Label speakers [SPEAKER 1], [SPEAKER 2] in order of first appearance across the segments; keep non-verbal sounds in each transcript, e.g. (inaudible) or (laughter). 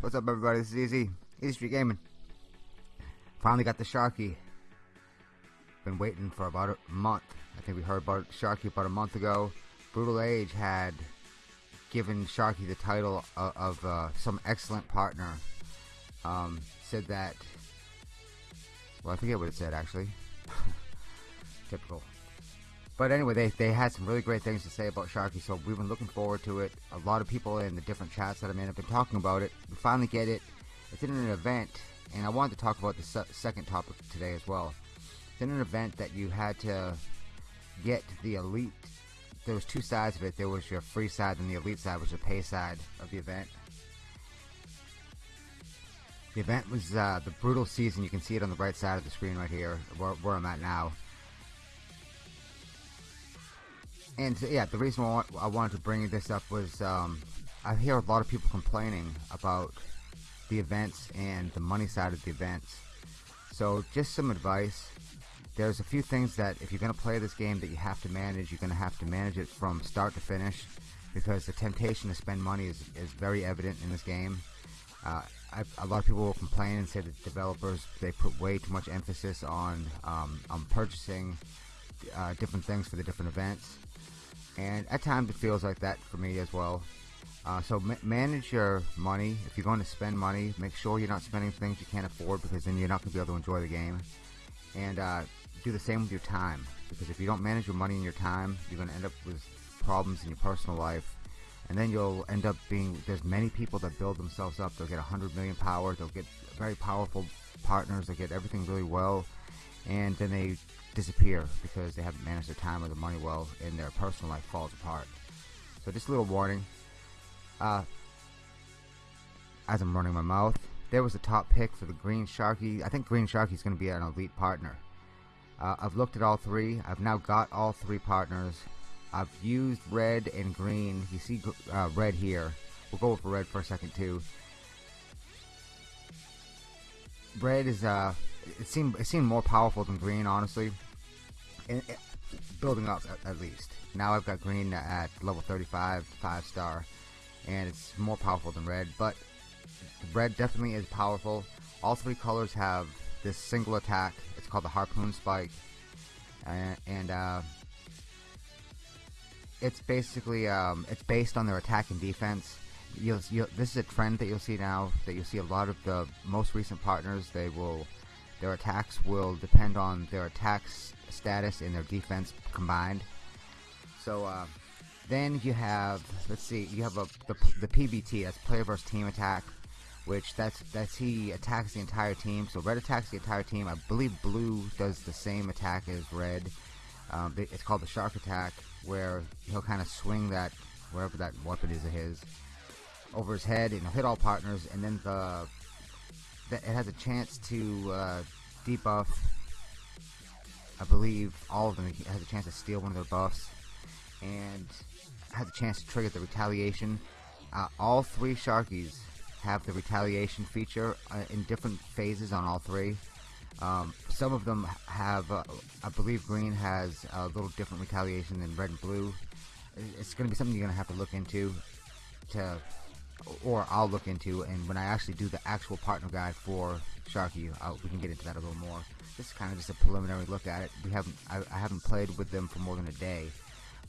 [SPEAKER 1] What's up, everybody? This is Easy. Easy Street Gaming. Finally got the Sharky. Been waiting for about a month. I think we heard about Sharky about a month ago. Brutal Age had given Sharky the title of, of uh, some excellent partner. Um, said that. Well, I forget what it said actually. (laughs) Typical. But anyway, they, they had some really great things to say about Sharky, so we've been looking forward to it. A lot of people in the different chats that I'm in have been talking about it. We finally get it. It's in an event, and I wanted to talk about the se second topic today as well. It's in an event that you had to get the elite. There was two sides of it. There was your free side and the elite side, was the pay side of the event. The event was uh, the brutal season. You can see it on the right side of the screen right here, where, where I'm at now. And yeah, the reason why I wanted to bring this up was um, I hear a lot of people complaining about the events and the money side of the events. So just some advice. There's a few things that if you're going to play this game that you have to manage, you're going to have to manage it from start to finish because the temptation to spend money is, is very evident in this game. Uh, I, a lot of people will complain and say that developers they put way too much emphasis on um, on purchasing uh, different things for the different events and at times it feels like that for me as well. Uh, so ma manage your money. If you're going to spend money, make sure you're not spending things you can't afford because then you're not going to be able to enjoy the game. And uh, do the same with your time because if you don't manage your money and your time, you're going to end up with problems in your personal life. And then you'll end up being, there's many people that build themselves up. They'll get 100 million power. They'll get very powerful partners. They'll get everything really well. And then they disappear because they haven't managed their time or their money well and their personal life falls apart. So just a little warning. Uh, as I'm running my mouth, there was a top pick for the Green Sharky. I think Green Sharky is going to be an elite partner. Uh, I've looked at all three. I've now got all three partners. I've used red and green. You see uh, red here. We'll go for red for a second too. Red is uh, it seemed it seemed more powerful than green, honestly. And it, building up at, at, least. Now I've got green at level 35, five star, and it's more powerful than red. But red definitely is powerful. All three colors have this single attack. It's called the harpoon spike, and, and uh, it's basically um, it's based on their attack and defense. You'll, you'll, this is a trend that you'll see now that you'll see a lot of the most recent partners they will their attacks will depend on their attack status and their defense combined. So uh, then you have, let's see, you have a, the, the PVT, that's player versus team attack, which that's that's he attacks the entire team. So red attacks the entire team. I believe blue does the same attack as red. Um, it's called the shark attack, where he'll kind of swing that wherever that weapon is of his over his head and hit all partners. And then the that it has a chance to uh, debuff I believe all of them. Has a chance to steal one of their buffs and has a chance to trigger the retaliation. Uh, all three Sharkies have the retaliation feature uh, in different phases on all three. Um, some of them have uh, I believe green has a little different retaliation than red and blue. It's going to be something you're going to have to look into to or I'll look into and when I actually do the actual partner guide for Sharky I'll, we can get into that a little more. This is kind of just a preliminary look at it. We haven't I, I, haven't played with them for more than a day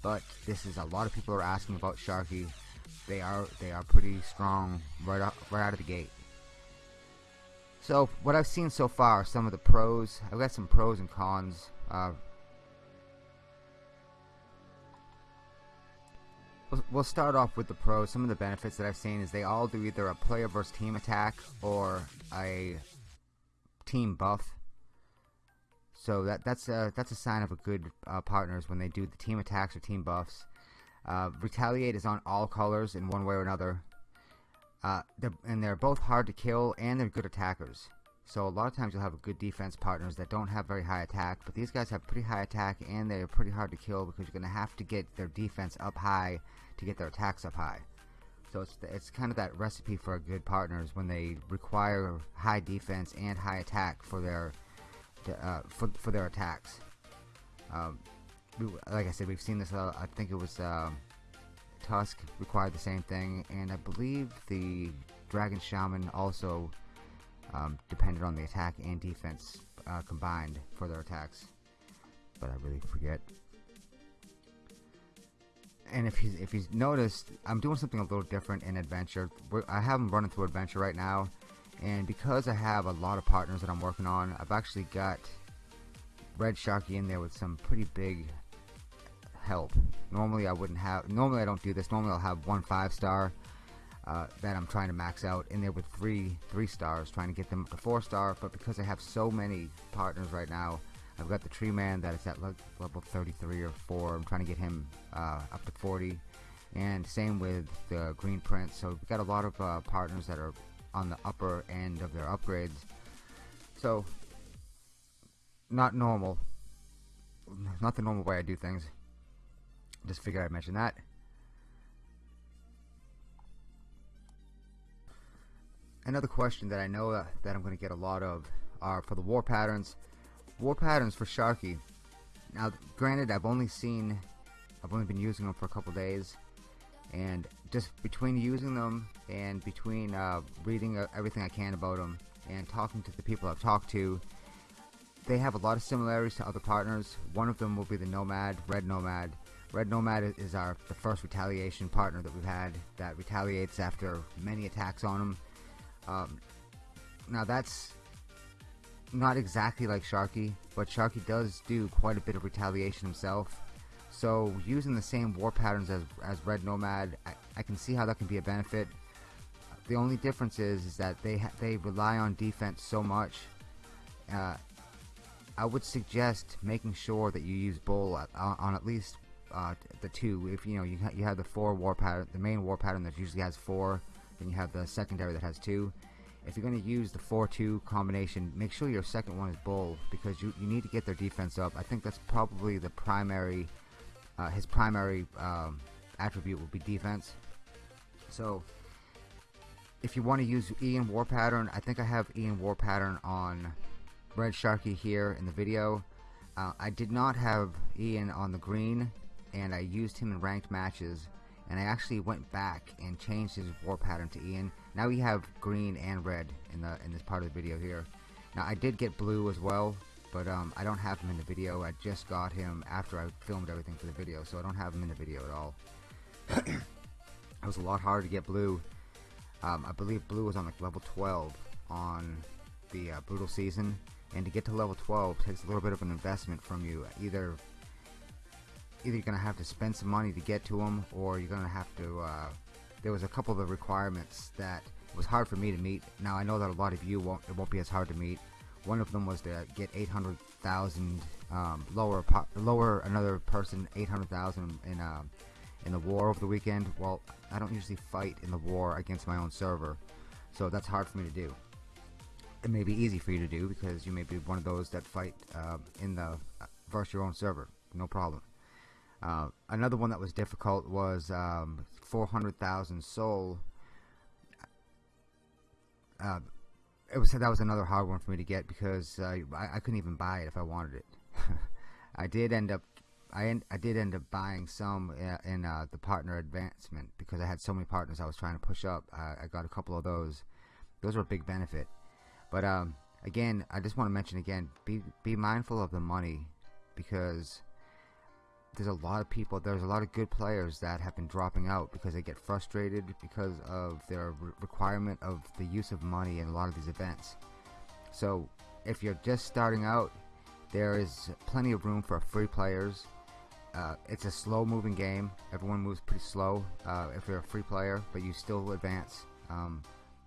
[SPEAKER 1] but this is a lot of people are asking about Sharky. They are they are pretty strong right out, right out of the gate. So what I've seen so far some of the pros. I've got some pros and cons uh, We'll, start off with the pros. Some of the benefits that I've seen is they all do either a player versus team attack or a team buff. So that that's a that's a sign of a good uh, partners when they do the team attacks or team buffs. Uh, retaliate is on all colors in one way or another. Uh, they're, and they're both hard to kill and they're good attackers. So a lot of times you'll have good defense partners that don't have very high attack, but these guys have pretty high attack and they're pretty hard to kill because you're going to have to get their defense up high to get their attacks up high. So it's it's kind of that recipe for good partners when they require high defense and high attack for their uh, for for their attacks. Um, like I said, we've seen this. Uh, I think it was um, Tusk required the same thing, and I believe the Dragon Shaman also um, depended on the attack and defense uh, combined for their attacks. But I really forget and if he's if he's noticed, I'm doing something a little different in adventure. I have him running through adventure right now, and because I have a lot of partners that I'm working on, I've actually got Red Sharky in there with some pretty big help. Normally I wouldn't have. Normally I don't do this. Normally I'll have one five star uh, that I'm trying to max out in there with three three stars, trying to get them up to four star. But because I have so many partners right now, I've got the Tree Man that is at level 33 or 4. I'm trying to get him uh, up to 40. And same with the Green Prince. So we've got a lot of uh, partners that are on the upper end of their upgrades. So, not normal. Not the normal way I do things. Just figured I'd mention that. Another question that I know that, that I'm going to get a lot of are for the war patterns. War patterns for Sharky. Now, granted, I've only seen, I've only been using them for a couple days, and just between using them and between uh, reading uh, everything I can about them and talking to the people I've talked to, they have a lot of similarities to other partners. One of them will be the Nomad, Red Nomad. Red Nomad is our the first retaliation partner that we've had that retaliates after many attacks on him. Um, now that's not exactly like Sharky, but Sharky does do quite a bit of retaliation himself. So using the same war patterns as, as Red Nomad, I, I can see how that can be a benefit. The only difference is, is that they they rely on defense so much. Uh, I would suggest making sure that you use Bull on, on at least uh, the two. If you know you ha you have the four war pattern, the main war pattern that usually has four, then you have the secondary that has two if you're going to use the 4-2 combination, make sure your second one is bull because you, you need to get their defense up. I think that's probably the primary, uh, his primary um, attribute will be defense. So if you want to use Ian War Pattern, I think I have Ian War Pattern on Red Sharky here in the video. Uh, I did not have Ian on the green and I used him in ranked matches and I actually went back and changed his war pattern to Ian. Now we have green and red in the in this part of the video here. Now I did get blue as well, but um, I don't have him in the video. I just got him after I filmed everything for the video, so I don't have him in the video at all. (coughs) it was a lot harder to get blue. Um, I believe blue was on like level 12 on the uh, brutal season, and to get to level 12 takes a little bit of an investment from you. Either either you're gonna have to spend some money to get to them, or you're gonna have to. Uh, there was a couple of the requirements that was hard for me to meet. Now I know that a lot of you won't. It won't be as hard to meet. One of them was to get 800,000 um, lower lower another person 800,000 in uh, in the war over the weekend. Well, I don't usually fight in the war against my own server, so that's hard for me to do. It may be easy for you to do because you may be one of those that fight uh, in the uh, versus your own server. No problem. Uh, another one that was difficult was um, 400,000 soul. Uh, it was that was another hard one for me to get because uh, I, I, couldn't even buy it if I wanted it. (laughs) I did end up I, en I did end up buying some uh, in uh, the partner advancement because I had so many partners I was trying to push up. I got a couple of those. Those were a big benefit. But um, again, I just want to mention again, be be mindful of the money because there's a lot of people, there's a lot of good players that have been dropping out because they get frustrated because of their re requirement of the use of money in a lot of these events. So if you're just starting out, there is plenty of room for free players. Uh, it's a slow moving game. Everyone moves pretty slow uh, if you're a free player, but you still advance. Um,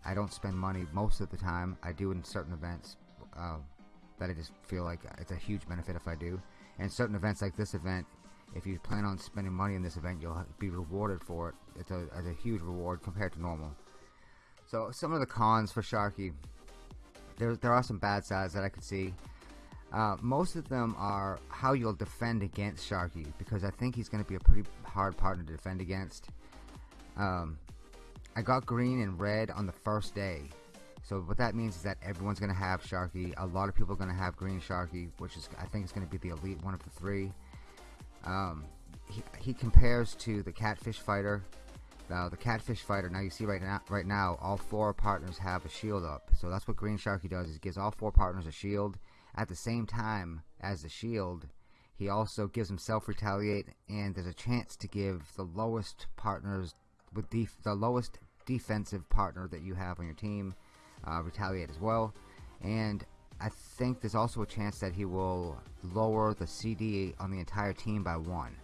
[SPEAKER 1] I don't spend money most of the time. I do in certain events uh, that I just feel like it's a huge benefit if I do. And certain events like this event, if you plan on spending money in this event, you'll be rewarded for it. It's a, it's a huge reward compared to normal. So some of the cons for Sharky, there there are some bad sides that I could see. Uh, most of them are how you'll defend against Sharky because I think he's going to be a pretty hard partner to defend against. Um, I got green and red on the first day. So what that means is that everyone's going to have Sharky. A lot of people are going to have green Sharky, which is I think is going to be the elite one of the three. Um, he, he compares to the Catfish Fighter. Now the Catfish Fighter. Now you see right now, right now, all four partners have a shield up. So that's what Green Sharky does. Is gives all four partners a shield at the same time as the shield. He also gives himself retaliate, and there's a chance to give the lowest partners with the lowest defensive partner that you have on your team uh, retaliate as well. And I think there's also a chance that he will lower the CD on the entire team by one.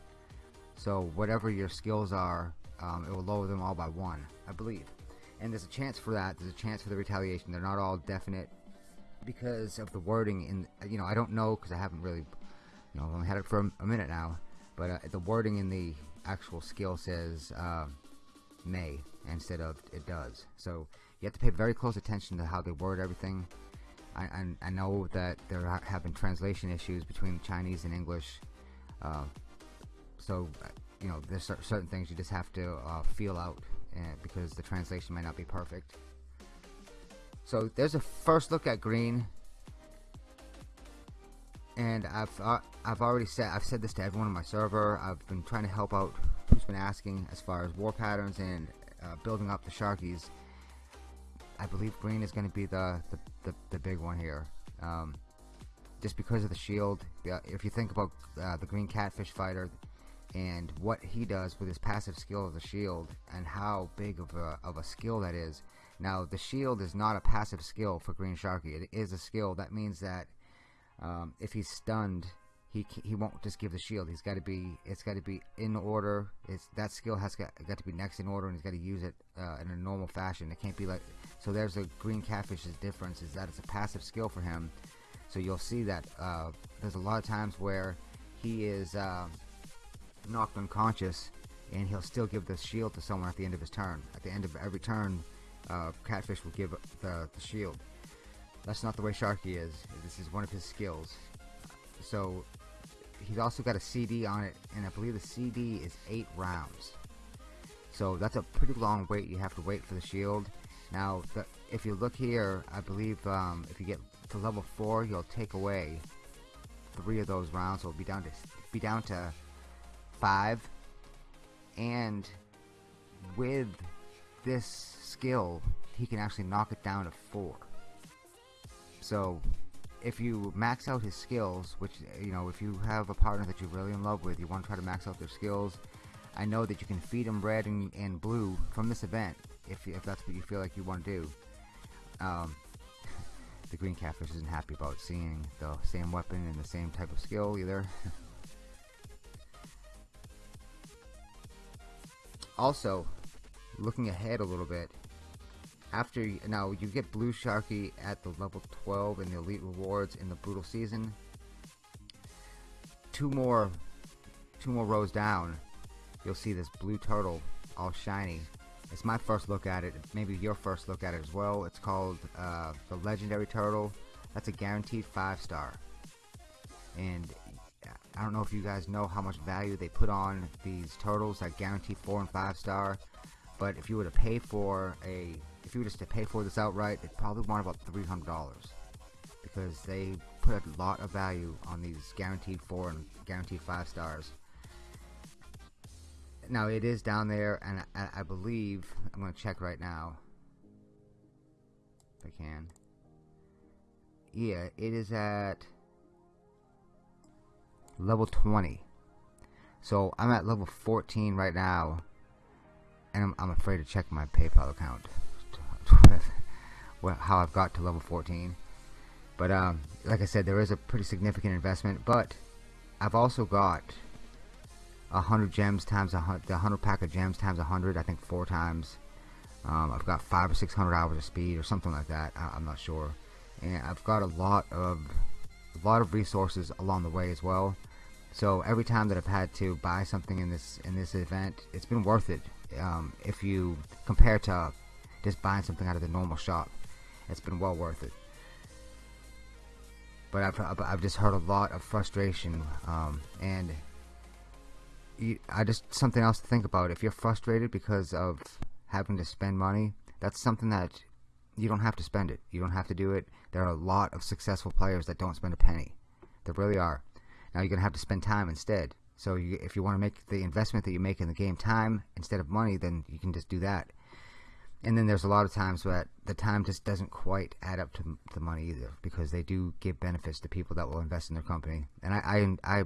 [SPEAKER 1] So whatever your skills are, um, it will lower them all by one, I believe. And there's a chance for that. There's a chance for the retaliation. They're not all definite because of the wording. In you know, I don't know because I haven't really, you know, I've only had it for a, minute now. But uh, the wording in the actual skill says uh, may instead of it does. So you have to pay very close attention to how they word everything. I, I, I know that there have been translation issues between Chinese and English. Uh, so, uh, you know, there's certain things you just have to uh, feel out uh, because the translation might not be perfect. So there's a first look at green, and I've uh, I've already said I've said this to everyone on my server. I've been trying to help out who's been asking as far as war patterns and uh, building up the Sharkies. I believe green is going to be the, the, the, the, big one here. Um, just because of the shield, if you think about uh, the green catfish fighter and what he does with his passive skill of the shield and how big of a, of a skill that is. Now, the shield is not a passive skill for Green Sharky. It is a skill. That means that um, if he's stunned, he he won't just give the shield. He's got to be it's got to be in order. It's that skill has got, got to be next in order, and he's got to use it uh, in a normal fashion. It can't be like so. There's a green catfish's difference is that it's a passive skill for him. So you'll see that uh, there's a lot of times where he is uh, knocked unconscious, and he'll still give the shield to someone at the end of his turn. At the end of every turn, uh, catfish will give the, the shield. That's not the way Sharky is. This is one of his skills. So he's also got a CD on it, and I believe the CD is eight rounds. So that's a pretty long wait. You have to wait for the shield. Now, the, if you look here, I believe um, if you get to level four, you'll take away three of those rounds. So it'll be down to be down to five. And with this skill, he can actually knock it down to four. So if you max out his skills, which you know, if you have a partner that you're really in love with, you want to try to max out their skills. I know that you can feed them red and, and blue from this event if if that's what you feel like you want to do. Um, (laughs) the green catfish isn't happy about seeing the same weapon and the same type of skill either. (laughs) also, looking ahead a little bit, after now you get blue sharky at the level 12 in the elite rewards in the brutal season two more two more rows down you'll see this blue turtle all shiny it's my first look at it maybe your first look at it as well. It's called uh, the legendary turtle. That's a guaranteed five star. And I don't know if you guys know how much value they put on these turtles that guarantee four and five star. But if you were to pay for a if you were just to pay for this outright, it'd probably want about $300 because they put a lot of value on these guaranteed four and guaranteed five stars. Now it is down there, and I, I believe I'm going to check right now if I can. Yeah, it is at level 20. So I'm at level 14 right now, and I'm, I'm afraid to check my PayPal account (laughs) how I've got to level 14. But um, like I said, there is a pretty significant investment. But I've also got a hundred gems times a hundred, the hundred pack of gems times a hundred. I think four times. Um, I've got five or six hundred hours of speed or something like that. I, am not sure. And I've got a lot of a lot of resources along the way as well. So every time that I've had to buy something in this in this event, it's been worth it. Um, if you compare to just buying something out of the normal shop. It's been well worth it. But I've, I've just heard a lot of frustration, um, and I just something else to think about. If you're frustrated because of having to spend money, that's something that you don't have to spend it. You don't have to do it. There are a lot of successful players that don't spend a penny. There really are. Now you're gonna have to spend time instead. So you, if you want to make the investment that you make in the game time instead of money, then you can just do that. And then there's a lot of times that the time just doesn't quite add up to the money either because they do give benefits to people that will invest in their company. And I I, I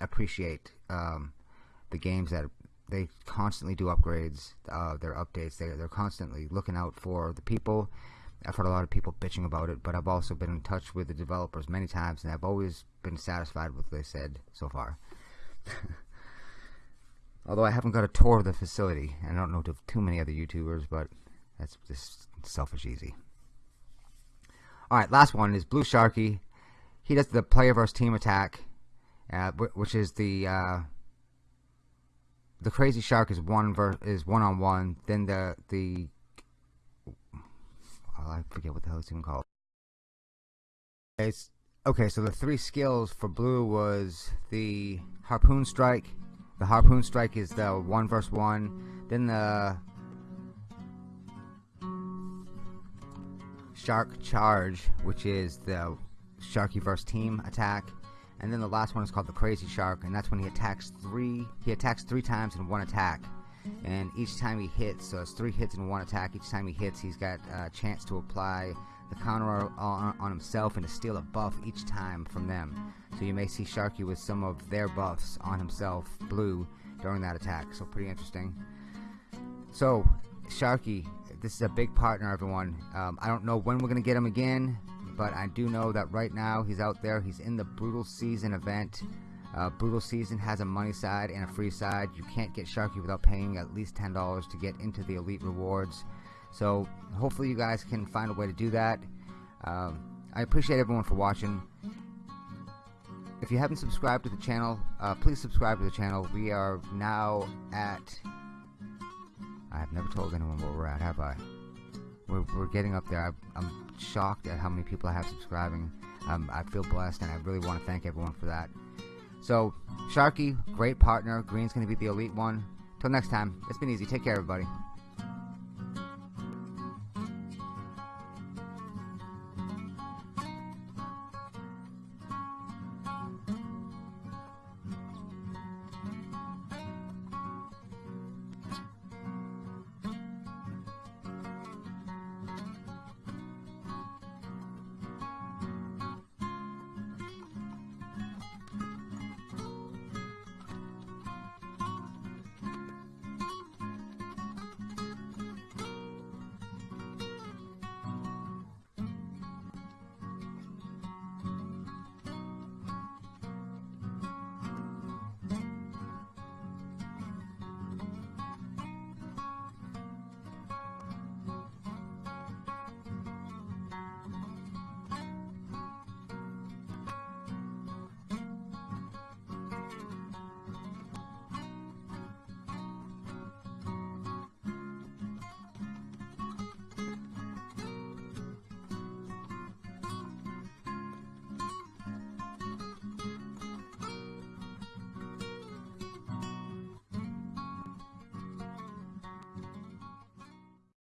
[SPEAKER 1] appreciate um, the games that they constantly do upgrades, uh, their updates. They they're constantly looking out for the people. I've heard a lot of people bitching about it, but I've also been in touch with the developers many times, and I've always been satisfied with what they said so far. (laughs) Although I haven't got a tour of the facility, and I don't know too many other YouTubers, but that's just selfish easy. Alright, last one is Blue Sharky. He does the player versus team attack, uh, which is the uh, the crazy shark is one ver is one on one. Then the the oh, I forget what the hell it's even called. It's okay. So the three skills for blue was the harpoon strike. The harpoon strike is the one versus one. Then the shark charge, which is the sharky versus team attack and then the last one is called the Crazy Shark, and that's when he attacks three. He attacks three times in one attack, and each time he hits, so it's three hits in one attack. Each time he hits, he's got a chance to apply the counter on, on himself and to steal a buff each time from them. So you may see Sharky with some of their buffs on himself, blue, during that attack. So pretty interesting. So Sharky, this is a big partner, everyone. Um, I don't know when we're gonna get him again but I do know that right now he's out there. He's in the Brutal Season event. Uh, Brutal Season has a money side and a free side. You can't get Sharky without paying at least $10 to get into the Elite Rewards. So hopefully you guys can find a way to do that. Um, I appreciate everyone for watching. If you haven't subscribed to the channel, uh, please subscribe to the channel. We are now at... I have never told anyone where we're at, have I? We're, we're getting up there. I, am shocked at how many people I have subscribing. Um, I feel blessed, and I really want to thank everyone for that. So, Sharky, great partner. Green's going to be the elite one. Till next time, it's been easy. Take care, everybody.